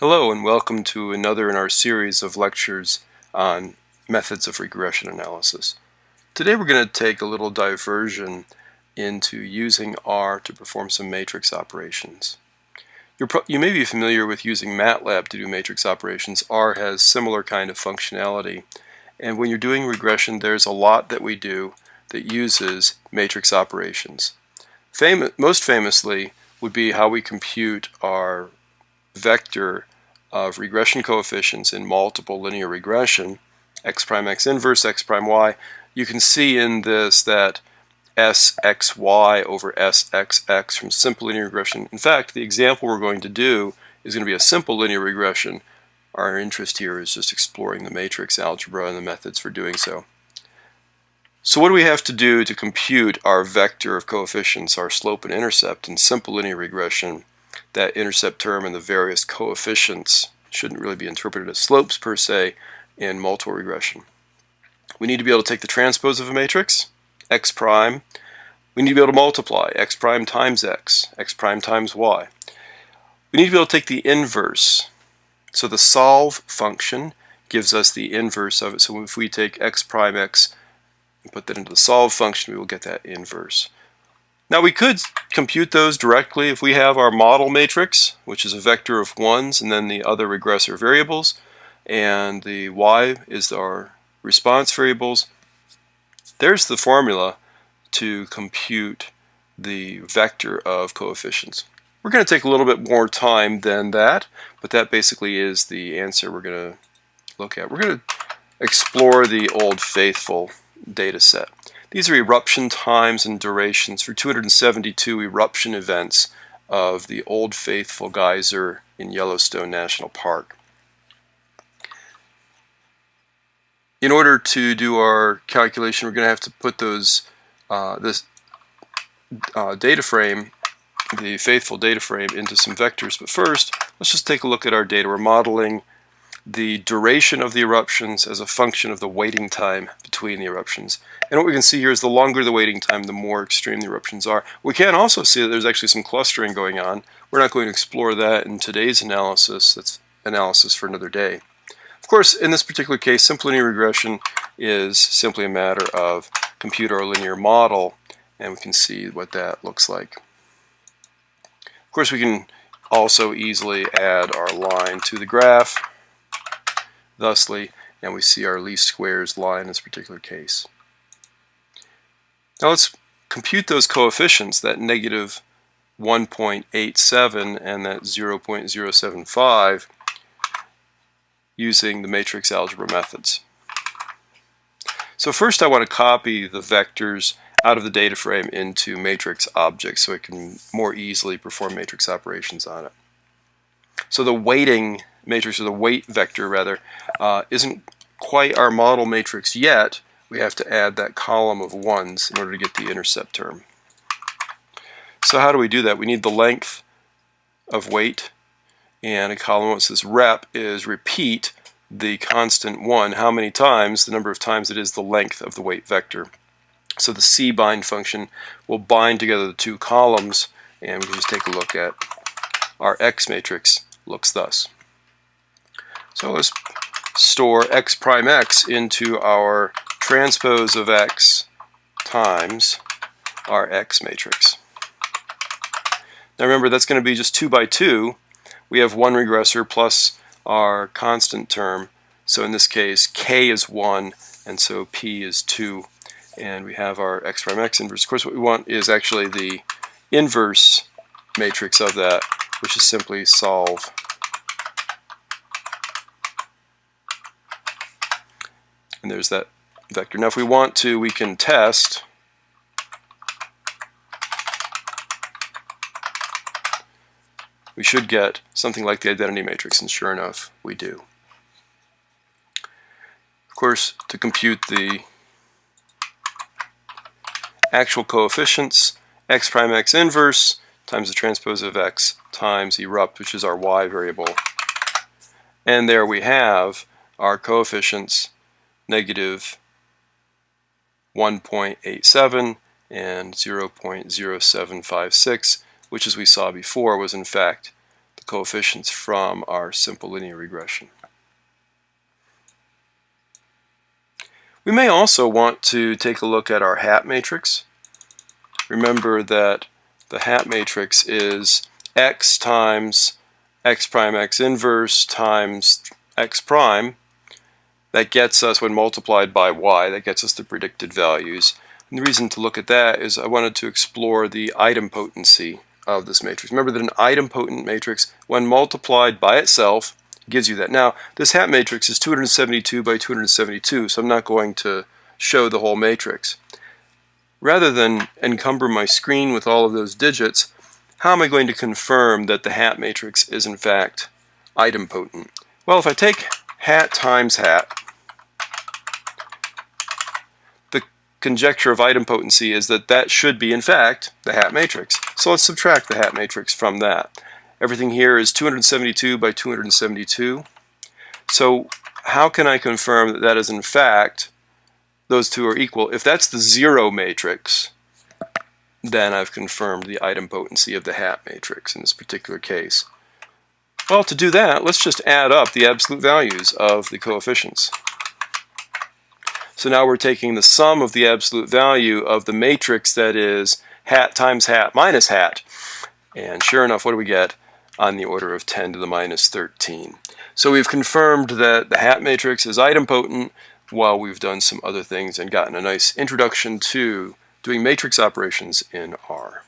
Hello and welcome to another in our series of lectures on methods of regression analysis. Today we're going to take a little diversion into using R to perform some matrix operations. you may be familiar with using MATLAB to do matrix operations. R has similar kind of functionality and when you're doing regression there's a lot that we do that uses matrix operations. most famously would be how we compute our vector of regression coefficients in multiple linear regression, x prime x inverse, x prime y, you can see in this that sxy over sxx from simple linear regression. In fact, the example we're going to do is going to be a simple linear regression. Our interest here is just exploring the matrix algebra and the methods for doing so. So what do we have to do to compute our vector of coefficients, our slope and intercept in simple linear regression that intercept term and the various coefficients shouldn't really be interpreted as slopes per se in multiple regression. We need to be able to take the transpose of a matrix, x prime. We need to be able to multiply x prime times x, x prime times y. We need to be able to take the inverse. So the solve function gives us the inverse of it. So if we take x prime x and put that into the solve function, we will get that inverse. Now we could compute those directly if we have our model matrix, which is a vector of ones and then the other regressor variables, and the y is our response variables. There's the formula to compute the vector of coefficients. We're going to take a little bit more time than that, but that basically is the answer we're going to look at. We're going to explore the old faithful data set. These are eruption times and durations for 272 eruption events of the Old Faithful Geyser in Yellowstone National Park. In order to do our calculation, we're going to have to put those uh, this uh, data frame, the faithful data frame, into some vectors. But first, let's just take a look at our data. We're modeling the duration of the eruptions as a function of the waiting time between the eruptions. And what we can see here is the longer the waiting time, the more extreme the eruptions are. We can also see that there's actually some clustering going on. We're not going to explore that in today's analysis. That's analysis for another day. Of course, in this particular case, simple linear regression is simply a matter of compute our linear model, and we can see what that looks like. Of course, we can also easily add our line to the graph thusly, and we see our least squares lie in this particular case. Now let's compute those coefficients, that negative 1.87 and that 0.075 using the matrix algebra methods. So first I want to copy the vectors out of the data frame into matrix objects so I can more easily perform matrix operations on it. So the weighting matrix, or the wait vector rather, uh, isn't quite our model matrix yet. We have to add that column of ones in order to get the intercept term. So how do we do that? We need the length of wait and a column that says rep is repeat the constant 1 how many times, the number of times it is the length of the wait vector. So the cbind function will bind together the two columns and we can just take a look at our X matrix looks thus. So let's store x prime x into our transpose of x times our x matrix. Now remember that's going to be just 2 by 2. We have one regressor plus our constant term. So in this case k is 1 and so p is 2 and we have our x prime x inverse. Of course what we want is actually the inverse matrix of that which is simply solve and there's that vector. Now if we want to, we can test we should get something like the identity matrix, and sure enough, we do. Of course, to compute the actual coefficients, x prime x inverse times the transpose of x times erupt, which is our y variable. And there we have our coefficients negative 1.87 and 0.0756, which as we saw before was in fact the coefficients from our simple linear regression. We may also want to take a look at our hat matrix. Remember that the hat matrix is x times x prime x inverse times x prime. That gets us, when multiplied by y, that gets us the predicted values. And the reason to look at that is I wanted to explore the idempotency of this matrix. Remember that an idempotent matrix, when multiplied by itself, gives you that. Now, this hat matrix is 272 by 272, so I'm not going to show the whole matrix. Rather than encumber my screen with all of those digits, how am I going to confirm that the hat matrix is in fact idempotent? Well, if I take hat times hat, the conjecture of idempotency is that that should be in fact the hat matrix. So let's subtract the hat matrix from that. Everything here is 272 by 272. So how can I confirm that that is in fact those two are equal? If that's the zero matrix, then I've confirmed the idempotency of the hat matrix in this particular case. Well, to do that, let's just add up the absolute values of the coefficients. So now we're taking the sum of the absolute value of the matrix that is hat times hat minus hat. And sure enough, what do we get? on the order of 10 to the minus 13. So we've confirmed that the hat matrix is idempotent while we've done some other things and gotten a nice introduction to doing matrix operations in R.